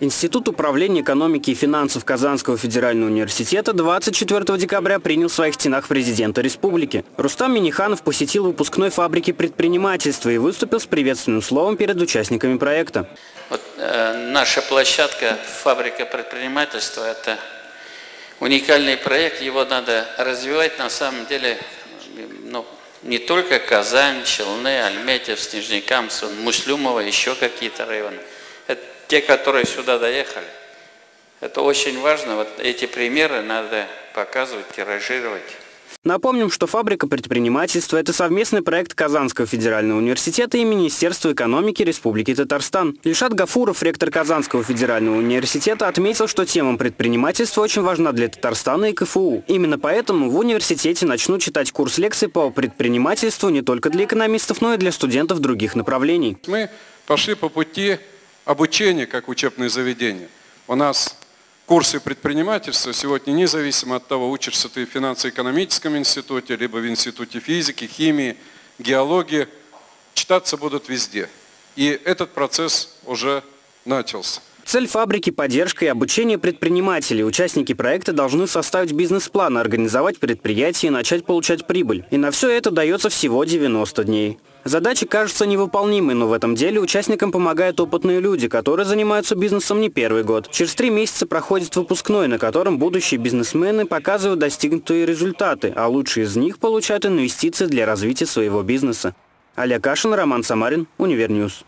Институт управления экономики и финансов Казанского федерального университета 24 декабря принял в своих стенах президента республики. Рустам Миниханов посетил выпускной фабрики предпринимательства и выступил с приветственным словом перед участниками проекта. Вот, э, наша площадка «Фабрика предпринимательства» – это уникальный проект, его надо развивать на самом деле ну, не только Казань, Челны, Альметьев, Снежникамск, Муслюмова, еще какие-то районы – это те, которые сюда доехали. Это очень важно. Вот эти примеры надо показывать, тиражировать. Напомним, что фабрика предпринимательства – это совместный проект Казанского федерального университета и Министерства экономики Республики Татарстан. Ильшат Гафуров, ректор Казанского федерального университета, отметил, что тема предпринимательства очень важна для Татарстана и КФУ. Именно поэтому в университете начнут читать курс лекций по предпринимательству не только для экономистов, но и для студентов других направлений. Мы пошли по пути обучение как учебное заведение. У нас курсы предпринимательства сегодня независимо от того, учишься ты в финансово-экономическом институте, либо в институте физики, химии, геологии, читаться будут везде. И этот процесс уже начался. Цель фабрики – поддержка и обучение предпринимателей. Участники проекта должны составить бизнес-план, организовать предприятие и начать получать прибыль. И на все это дается всего 90 дней. Задача кажется невыполнимой, но в этом деле участникам помогают опытные люди, которые занимаются бизнесом не первый год. Через три месяца проходит выпускной, на котором будущие бизнесмены показывают достигнутые результаты, а лучшие из них получают инвестиции для развития своего бизнеса. Олег Кашин, Роман Самарин, UniverNews.